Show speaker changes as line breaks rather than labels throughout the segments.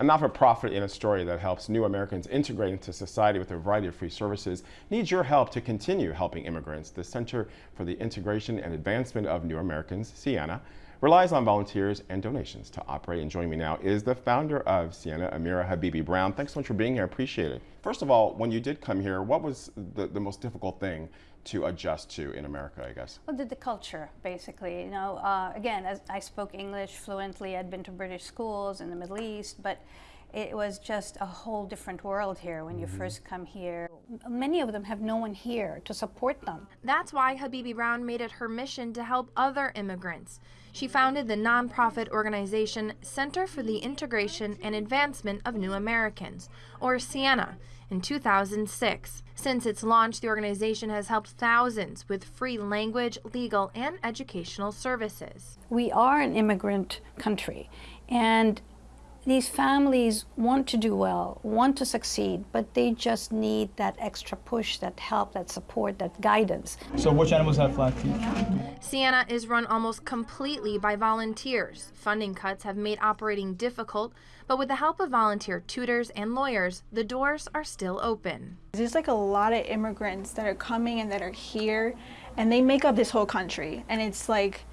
A not-for-profit in Astoria that helps new Americans integrate into society with a variety of free services needs your help to continue helping immigrants. The Center for the Integration and Advancement of New Americans, CIANA, relies on volunteers and donations to operate. And joining me now is the founder of CIANA, Amira Habibi Brown. Thanks so much for being here. I appreciate it. First of all, when you did come here, what was the, the most difficult thing to adjust to in America, I guess?
Well, the, the culture, basically. You know, uh, again, as I spoke English fluently, I'd been to British schools in the Middle East, but it was just a whole different world here when you mm -hmm. first come here. Many of them have no one here to support them.
That's why Habibi Brown made it her mission to help other immigrants. She founded the nonprofit organization Center for the Integration and Advancement of New Americans, or CIANA, in 2006. Since its launch, the organization has helped thousands with free language, legal, and educational services.
We are an immigrant country, and these families want to do well, want to succeed, but they just need that extra push, that help, that support, that guidance.
So which animals have flat teeth?
CIANA is run almost completely by volunteers. Funding cuts have made operating difficult, but with the help of volunteer tutors and lawyers, the doors are still open.
There's like a lot of immigrants that are coming and that are here, and they make up this whole country. And it's like,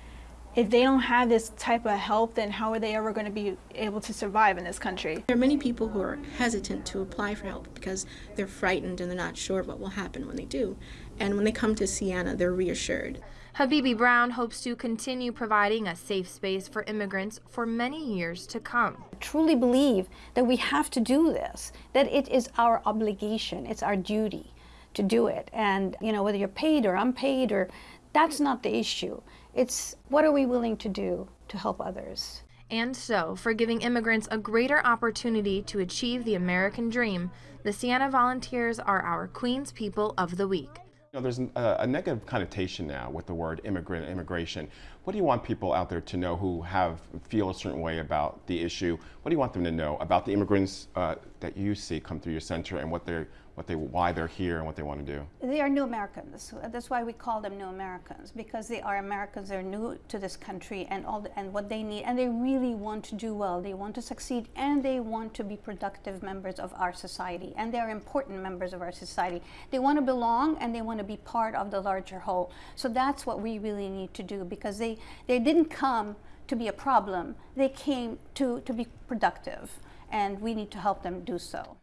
if they don't have this type of help, then how are they ever going to be able to survive in this country?
There are many people who are hesitant to apply for help because they're frightened and they're not sure what will happen when they do. And when they come to CIANA, they're reassured.
Habibi Brown hopes to continue providing a safe space for immigrants for many years to come.
I truly believe that we have to do this, that it is our obligation, it's our duty to do it. And, you know, whether you're paid or unpaid or that's not the issue. It's what are we willing to do to help others?
And so, for giving immigrants a greater opportunity to achieve the American dream, the CIANA Volunteers are our Queen's People of the Week.
You know, there's a, a, negative connotation now with the word immigrant immigration. What do you want people out there to know who have feel a certain way about the issue? What do you want them to know about the immigrants uh, that you see come through your center and what they're what they, why they're here and what they want to do?
They are new Americans. That's why we call them new Americans because they are Americans. They're new to this country and all the, and what they need, and they really want to do well. They want to succeed, and they want to be productive members of our society, and they are important members of our society. They want to belong, and they want to be part of the larger whole. So that's what we really need to do because they they didn't come to be a problem. They came to to be productive, and we need to help them do so.